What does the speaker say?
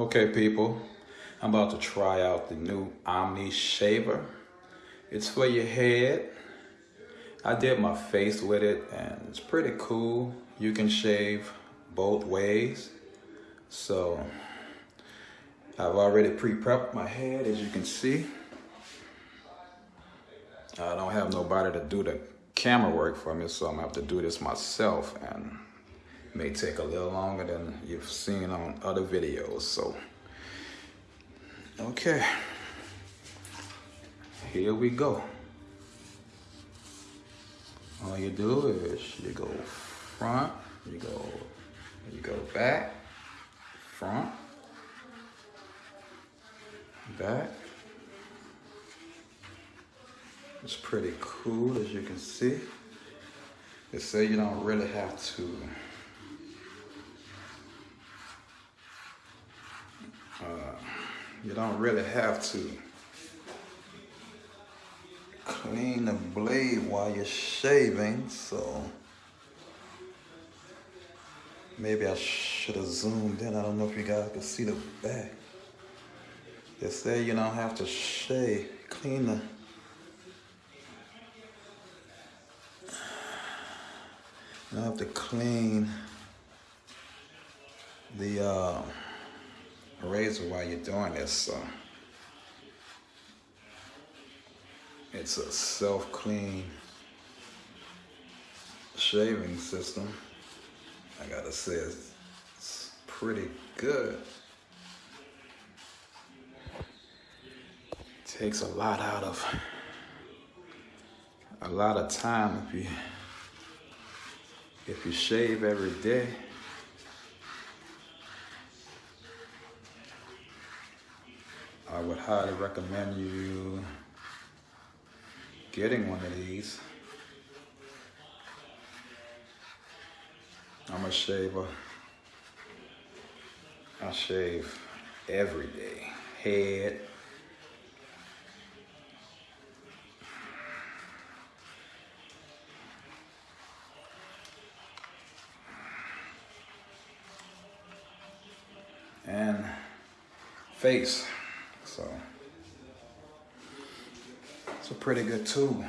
Okay, people, I'm about to try out the new Omni Shaver. It's for your head. I did my face with it and it's pretty cool. You can shave both ways. So I've already pre-prepped my head as you can see. I don't have nobody to do the camera work for me, so I'm gonna have to do this myself and may take a little longer than you've seen on other videos. So, okay, here we go. All you do is you go front, you go, you go back, front, back. It's pretty cool as you can see. They say you don't really have to you don't really have to clean the blade while you're shaving so maybe I should have zoomed in. I don't know if you guys can see the back. They say you don't have to shave clean the you don't have to clean the uh, razor while you're doing this. So it's a self-clean shaving system. I gotta say it's, it's pretty good. Takes a lot out of a lot of time if you if you shave every day. I would highly recommend you getting one of these. I'm a shaver. I shave every day. Head. And face. So it's a pretty good tool.